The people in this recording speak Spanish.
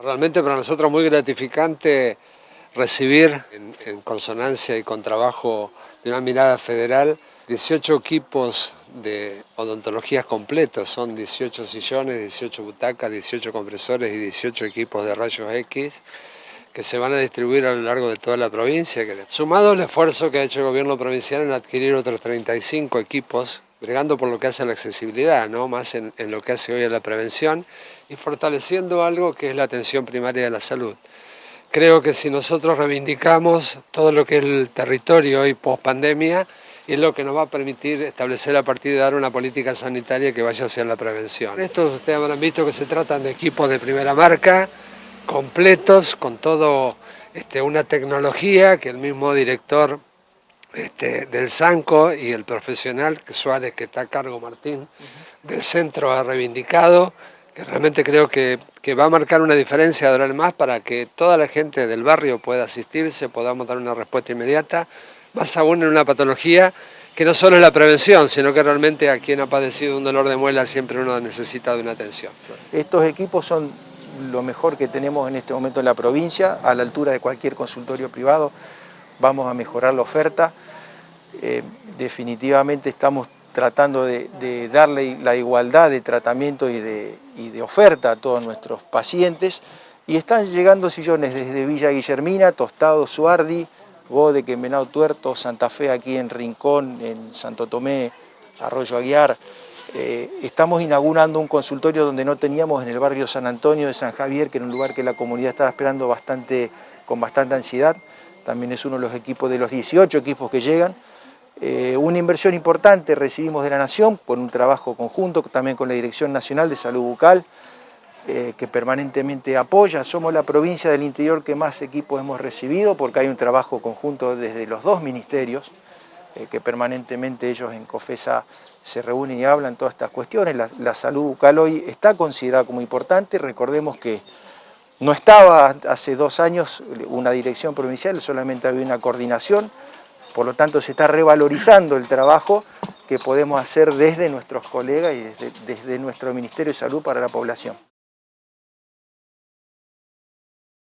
Realmente para nosotros muy gratificante recibir en, consonancia y con trabajo de una mirada federal 18 equipos de odontologías completos, son 18 sillones, 18 butacas, 18 compresores y 18 equipos de rayos X que se van a distribuir a lo largo de toda la provincia. Sumado el esfuerzo que ha hecho el gobierno provincial en adquirir otros 35 equipos, bregando por lo que hace a la accesibilidad, ¿no? más en, en lo que hace hoy a la prevención, y fortaleciendo algo que es la atención primaria de la salud. Creo que si nosotros reivindicamos todo lo que es el territorio hoy post pandemia, es lo que nos va a permitir establecer a partir de dar una política sanitaria que vaya hacia la prevención. Estos ustedes habrán visto que se tratan de equipos de primera marca, completos, con todo este, una tecnología que el mismo director este, del SANCO y el profesional Suárez, que está a cargo Martín, del centro ha reivindicado, que realmente creo que, va a marcar una diferencia de más para que toda la gente del barrio pueda asistirse, podamos dar una respuesta inmediata, más aún en una patología que no solo es la prevención, sino que realmente a quien ha padecido un dolor de muela siempre uno necesita de una atención. Estos equipos son lo mejor que tenemos en este momento en la provincia, a la altura de cualquier consultorio privado. Vamos a mejorar la oferta. Eh, definitivamente estamos tratando de, darle la igualdad de tratamiento y de, oferta a todos nuestros pacientes. Y están llegando sillones desde Villa Guillermina, Tostado, Suardi, Gode, Quemenao Tuerto, Santa Fe aquí en Rincón, en Santo Tomé, Arroyo Aguiar, eh, estamos inaugurando un consultorio donde no teníamos en el barrio San Antonio de San Javier, que era un lugar que la comunidad estaba esperando con bastante ansiedad. También es uno de los equipos, de los 18 equipos que llegan. Eh, una inversión importante recibimos de la Nación por un trabajo conjunto también con la Dirección Nacional de Salud Bucal, eh, que permanentemente apoya. Somos la provincia del interior que más equipos hemos recibido porque hay un trabajo conjunto desde los dos ministerios. Eh, que permanentemente ellos en COFESA se reúnen y hablan todas estas cuestiones. La, salud bucal hoy está considerada como importante, recordemos que no estaba hace dos años una dirección provincial, solamente había una coordinación, por lo tanto se está revalorizando el trabajo que podemos hacer desde nuestros colegas y desde, desde nuestro Ministerio de Salud para la población.